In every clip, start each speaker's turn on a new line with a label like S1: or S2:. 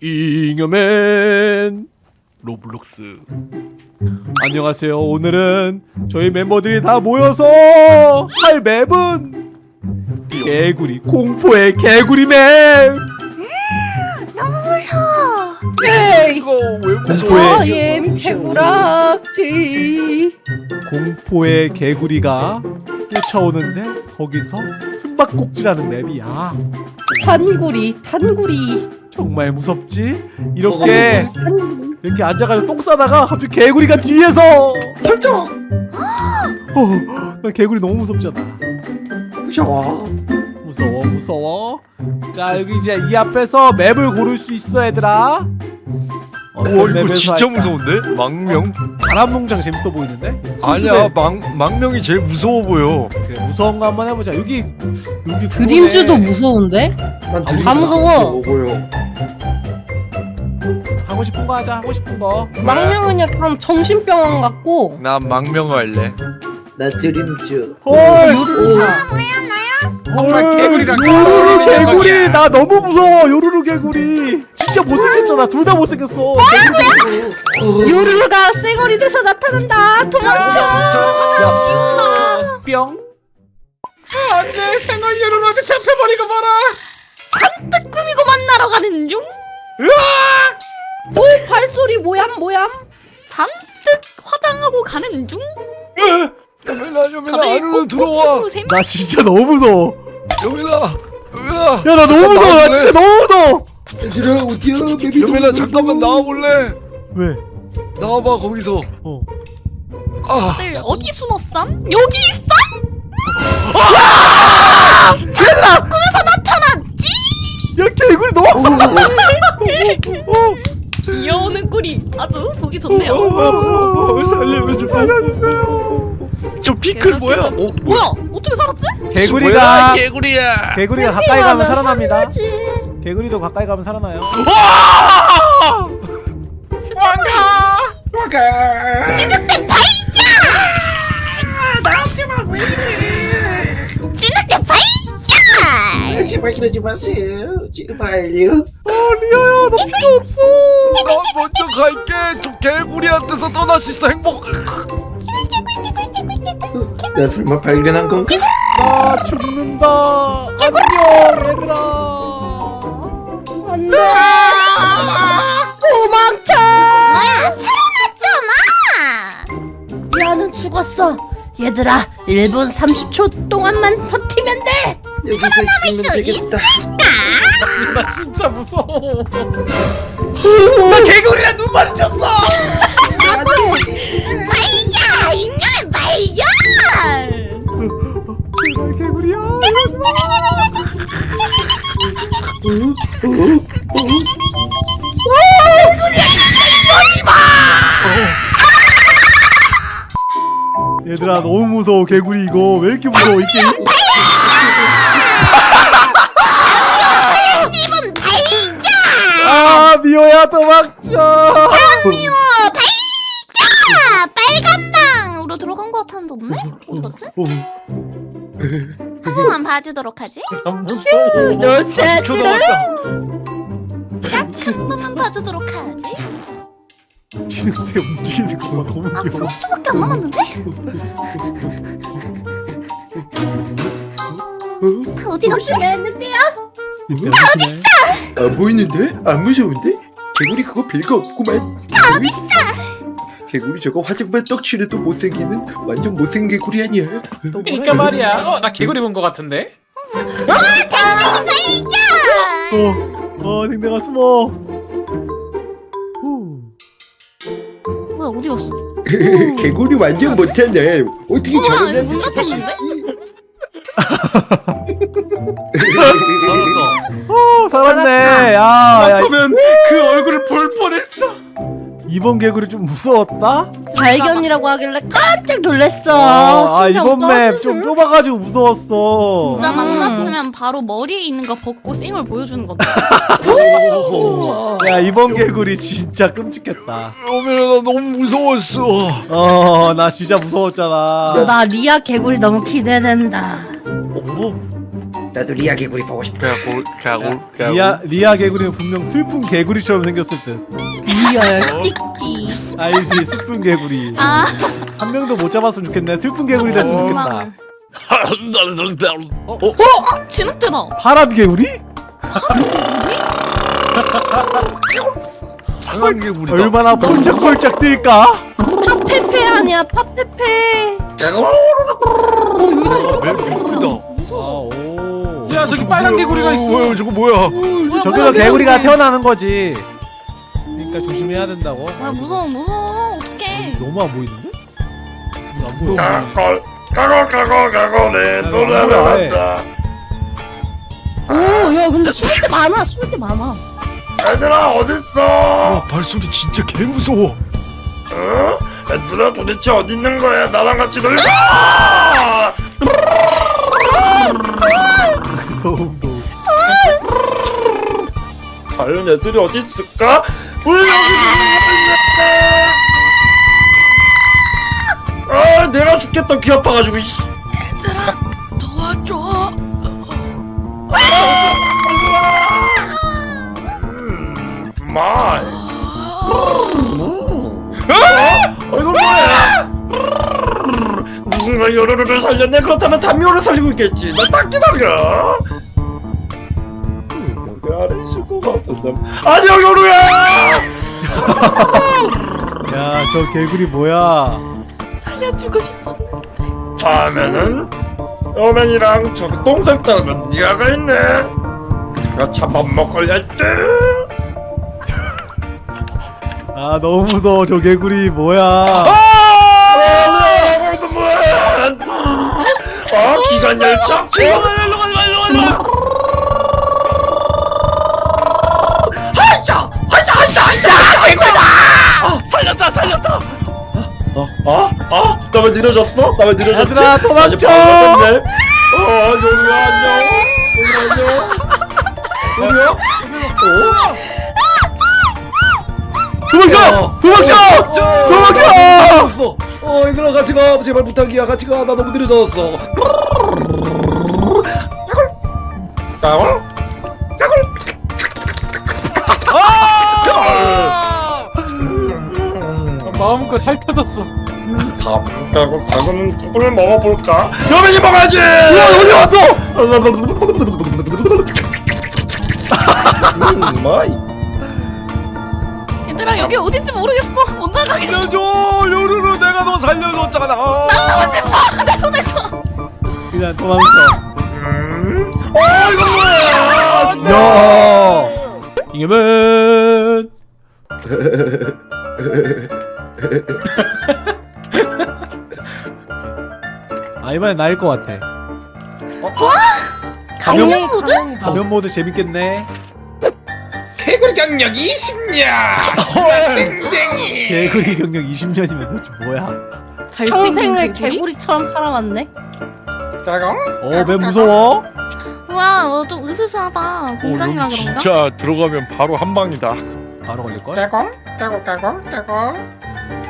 S1: 잉여맨 로블록스. 안녕하세요. 오늘은 저희 멤버들이 다 모여서 할 맵은 개구리 공포의 개구리 맵!
S2: 에이
S3: 이거 왜
S1: 공포의
S2: I am 개구락지.
S1: 공포의 개구리가 쫓아오는데 거기서 숨바꼭질하는 맵이야.
S2: 탄구리 탄구리
S1: 정말 무섭지? 이렇게 이렇게 앉아가지고 똥 싸다가 갑자기 개구리가 뒤에서
S3: 펄쩍
S1: 어, 나 개구리 너무 무섭잖아.
S3: 무서워.
S1: 무서워 무서워. 자 여기 이제 이 앞에서 맵을 고를 수 있어 얘들아 어떤
S4: 오 이거
S1: 맵에서
S4: 진짜
S1: 할까?
S4: 무서운데? 망명?
S1: 바람농장 재밌어 보이는데?
S4: 아니야 망, 망명이 제일 무서워 보여
S1: 그래 무서운 거 한번 해보자 여기 여기
S2: 드림즈도. 무서운데?
S1: 난다
S3: 드림즈가
S2: 무서워.
S3: 보여
S1: 하고 싶은 거 하자 하고 싶은 거
S2: 망명은 약간 정신병원 같고
S4: 난 망명 할래
S3: 나 드림즈
S1: 헐
S2: 요르르가
S1: 헐 요루루 개구리. 나 너무 무서워 요루루 개구리 못생겼잖아. 둘 다 못생겼어.
S2: 요르르가 쌩얼이 돼서 나타난다. 도망쳐.
S1: 뿅.
S3: 안돼 생얼 여론한테 잡혀버리고 봐라.
S5: 꾸미고 만나러 가는 중.
S2: 오 발소리 모얌 모얌
S5: 잔뜩 화장하고 가는 중.
S4: 여민아 여민아
S5: 다들
S4: 안으로 들어와.
S1: 나 진짜 너무 무서워.
S4: 여민아 여민아
S1: 야나 너무 무서워. 나 진짜 너무 무서워
S3: 얘들아 어디야? 맵이
S4: 여민아 잠깐만 나와볼래?
S1: 왜?
S4: 나와봐 거기서.
S1: 어.
S4: 아.
S5: 어디 숨었삼? 여기 있어?
S1: 야 개구리 너무
S5: 귀여우는 꿀이 아주 보기 좋네요.
S4: 어, 살려줘 저 피클 뭐야? 어
S5: 뭐야? 어떻게 살았지?
S1: 개구리가
S4: 개구리야.
S1: 개구리가 가까이 가면 살아납니다 개구리도 가까이 가면 살아나요
S5: 왕가.
S3: 와가
S5: 진흙대 발견! 나한테만 왜 이래? 진흙대 발견!
S3: 제발 그러지 마세요 제발요
S1: 어 리아야 너 필요 없어
S4: 나 먼저 갈게 저 개구리한테서 떠날 수 있어 행복
S3: 나 설마 발견한 건가?
S1: 나 죽는다 안녕 얘들아
S2: 안돼 도망쳐!
S5: 뭐야 살아났잖아!
S2: 미아는 죽었어. 얘들아 1분 30초 동안만 버티면 돼!
S3: 여기서 있으면
S5: 수
S3: 되겠다.
S1: 나 진짜 무서워. 나 개구리랑 눈 마주쳤어 무 무서워 개구리 이거 왜 이렇게 무서워 이 게임
S5: 이번 발견!
S1: 아 미호야 도망쳐
S5: 미워 발견! 빨간 방으로 들어간 것 같았는데 없네? 어디 갔지? 한 번만 봐주도록 하지?
S2: 너 새끼를
S5: 한 번만 봐주도록 하지?
S1: 지는데 움직이는 거 너무
S5: 아
S1: 귀여워
S5: 30초밖에 안 남았는데? 어디 갔지?
S2: 했는데요
S1: 어딨어?
S3: 안 보이는데? 안 무서운데? 개구리 그거 별거 없구만 개구리? 개구리 저거 화장만 떡칠해도 못생기는 완전 못생긴 개구리 아니야
S6: 그러니까 말이야. 어, 나 개구리 본것 같은데.
S1: 어, 어 댕댕아 숨어 후.
S5: 뭐야 어디 갔어?
S3: 개구리 완전 못하네 어떻게 저런 애한테 문잡 힐수
S5: 닫혔는데?
S3: 있지?
S1: 어 살았네 야, 야
S6: 그러면 그 얼굴을 볼 뻔했어.
S1: 이번 개구리 좀 무서웠다?
S2: 발견이라고 하길래 깜짝 놀랐어
S1: 아, 아 이번 맵 좀. 좁아가지고 무서웠어
S5: 진짜 만났으면 바로 머리에 있는 거 벗고 쌩을 보여주는 건데
S1: 야 이번 개구리 진짜 끔찍했다
S4: 나 너무 무서웠어
S1: 어 나 진짜 무서웠잖아
S2: 나 리아 개구리 너무 기대된다
S4: 어?
S3: 나도 리아 개구리 보고 싶다.
S4: 개굴 개굴 개굴
S1: 리아 리아 개구리는 분명 슬픈 개구리처럼 생겼을 듯.
S2: 이야 끼끼
S1: 알지 슬픈 개구리.
S5: 아
S1: 한 명도 못 잡았으면 좋겠네. 슬픈 개구리 됐으면 좋겠다.
S5: 어? 진흙대다
S1: 파란 개구리?
S4: 상한 개구리다
S1: 얼마나 펄쩍펄쩍 뛸까?
S2: 팝페페 아니야 팝페페
S1: 아,
S6: 야 저기 빨간 개구리가 있어.
S4: 뭐야 저거 뭐야
S1: 저기서 개구리가
S5: 개구리.
S1: 태어나는 거지. 그러니까 조심해야 된다고.
S5: 아 무서워 무서워 어떡해
S1: 너무 안 보이는데? 안 보여.
S7: 까골 까골 까골 내 노래를 한다
S2: 오야 근데 숨을 때 많아 숨을 때 많아
S7: 얘들아 어딨어
S4: 와 발소리 진짜 개 무서워
S7: 어? 얘들아 도대체 어디 있는 거야 나랑 같이 놀자
S1: 무서워.
S7: 과연 애들이 어디 있을까? 왜 여기 거야? 아 내가 죽겠다 귀 아파가지고 씨.
S5: 도와줘
S7: 음, 마이 어? 이거 뭐야 누군가 요루루를 살렸네 그렇다면 담요를 살리고 있겠지 나딱 기다려 것 같은데 안녕 요루야
S1: 야, 저 개구리 뭐야?
S5: 살려주고 싶었는데
S7: 다음에는 여맨이랑 저기 똥색 닮은 니아가 있네 내가 잡아먹을랬지
S1: 아, 너무 무서워. 저 개구리 뭐야?
S7: 아 아 기관 열차 나왜 느려졌어? 나왜 느려졌지?
S1: 얘들아, 도망쳐!
S7: 어 요리야 안녕 요리야 안녕 요리야?
S1: 도망쳐! 도망쳐! 도망쳐!
S3: 어 얘들아 같이 가 제발 부탁이야 같이 가나 너무 느려졌어.
S7: 까골?
S6: 마음껏 핥혀졌어.
S7: 다음 까골 까골은 누구를 먹어볼까? 여맨이 먹어야지!
S1: 어디 왔어?
S3: 음, 마이.
S5: 얘들아 여기 어딘지 모르겠어 못 나가겠어
S4: 살려줘 요루루 내가 너 살려줬잖아
S1: 그냥 도망쳐.
S7: 음? 어 이거 뭐야?
S1: 야! 잉여맨! 아, 이번엔 나일 것 같아. 가면,
S2: 강력이
S5: 모드?
S1: 가면 모드 재밌겠네.
S6: 개구리 경력 20년. 땡땡이.
S1: 개구리 경력 20년이면 도대체 뭐야?
S2: 평생을 개구리처럼 살아왔네
S6: 까골.
S1: 어, 맨 무서워?
S5: 우와 너좀 으스스하다 공장이라
S4: 여기
S5: 그런가?
S4: 진짜 들어가면 바로 한 방이다
S1: 바로 걸릴걸?
S6: 까골 까골 까골.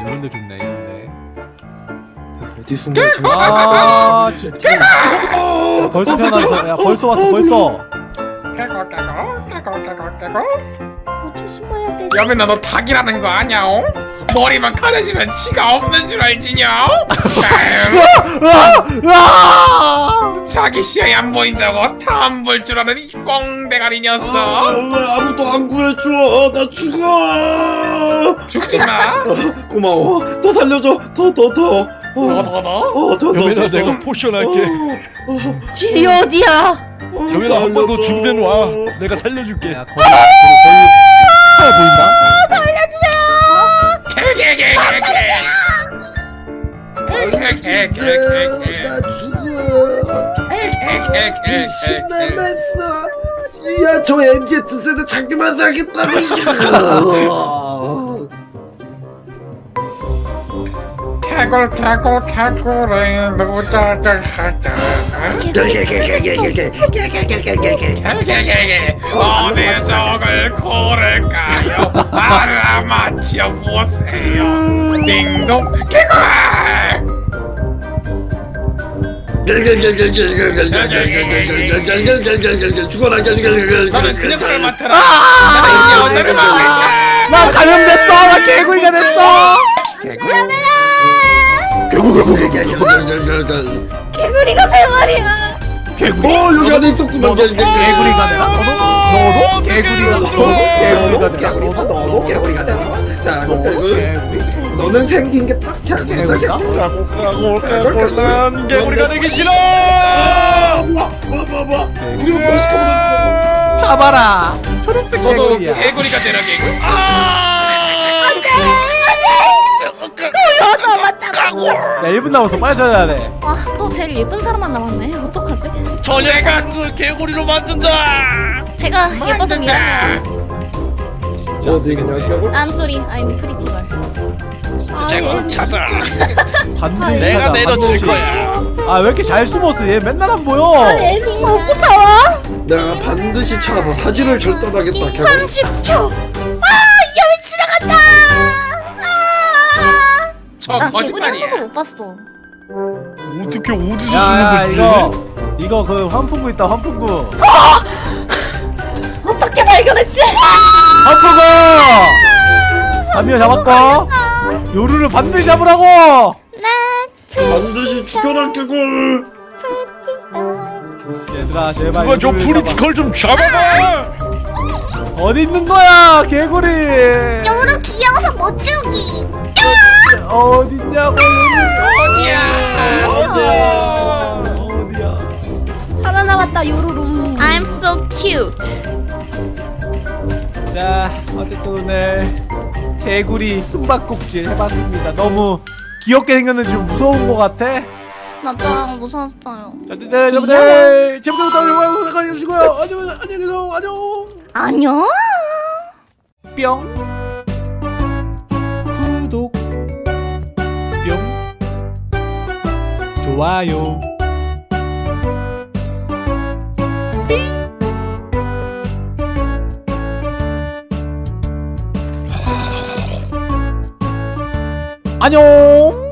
S1: 이런데 좋네, 이런데.
S3: 어디 숨어 있지?
S1: 아, 진짜. 야, 벌써 태어났어. 야, 벌써 왔어, 벌써.
S6: 까골 까골 까골 까골 까골.
S2: 어디 숨어야 돼
S6: 여맨아 너 닭이라는 거 아냐? 어? 머리만 가려지면 치가 없는 줄 알지냐? 자기 시야에 안 보인다고 다 안 볼 줄 아는 이 꽁대가리 녀석
S7: 왜 아무도 안 구해줘 나 죽어
S6: 죽지 마
S7: 고마워 더 살려줘 더 더 더 어더더
S4: 여맨아 내가 potion 할게
S2: 길이 어디야
S4: 여맨아 한 번더 준비해 와 내가 살려줄게
S1: 야, 거기, 거기, 보인다?
S6: 개개개개개 개 개개개개
S3: 나 죽어.
S6: 개개개개개
S3: 남았어. 야저 MZ 세대 자기만 살겠다고.
S6: 개굴 개굴 개굴에 노자들 하자 어디 적을 고를까요 알아맞혀 보세요 딩동 개굴
S7: 죽어라
S6: 너는 그 녀석을 맡아라
S1: 아! 나 감염됐어 나 개구리가 됐어 개구리
S5: 개구리가 세 마리야.
S1: 개구리.
S7: 어 여기 안에 있었구만.
S1: 개구리가 되나? 너도? 너도 개구리가 너도 개구리가 되나?
S3: 개구리가 너도 개구리가 되나?
S1: 너도 개구리.
S3: 너는 생긴 게딱 개구리다
S1: 개구리가
S4: 가고 가고 가고 난 개구리가 되기 싫어!
S1: 잡아라! 초록색
S6: 너도
S1: 개구리야.
S6: 개구리가 되라 개구리
S1: 야 1분 남았어 빨리 찾아야 돼
S5: 아, 또 제일 예쁜 사람만 남았네. 어떡하지?
S4: 저 내가 그 개구리로 만든다
S5: 제가 예뻐서 미안해요.
S7: 어디 그냥
S5: I'm sorry. I'm pretty girl.
S4: 제가 찾아
S1: 반드시
S4: 내가
S1: 찾아,
S4: 내려칠
S1: 반드시.
S4: 거야
S1: 아 왜 이렇게 잘 숨었어 얘 맨날 안 보여
S2: 에밍 너무 무서워.
S7: 내가 반드시 찾아서 사진을 절단하겠다 개구리
S2: 30초. 아, 야 왜 지나간다. 아.
S5: 저나 개구리 한
S6: 거짓말이야
S5: 번도 못 봤어.
S4: 어떻게 어디서
S1: 야 야
S4: 쓰는
S1: 이거
S4: 거지
S1: 이거 그 환풍구 있다 환풍구.
S2: 어떻게 발견했지?
S1: 환풍구! 담요 잡았고 요루를 반드시 잡으라고!
S7: 반드시 죽여라 개굴
S1: 얘들아 제발
S4: 누가 저
S1: 요루를
S4: pretty girl 좀 잡아봐!
S1: 잡아. 어디 있는 거야 개구리?
S5: 요로 귀여워서 못 죽이.
S1: 어딨냐고 요루
S6: 야
S1: 어디야? 어디야?
S2: 살아남았다 요루루.
S5: I'm so cute.
S1: 자 어쨌든 오늘 개구리 숨바꼭질 해봤습니다. 너무 귀엽게 생겼는데 좀 무서운 것 같아?
S5: 맞아, 무서웠어요.
S1: 자 어쨌든 여러분들 지금부터 영상 구독해 주시고요. 안녕 안녕. 안녕. 뿅 좋아요. 안녕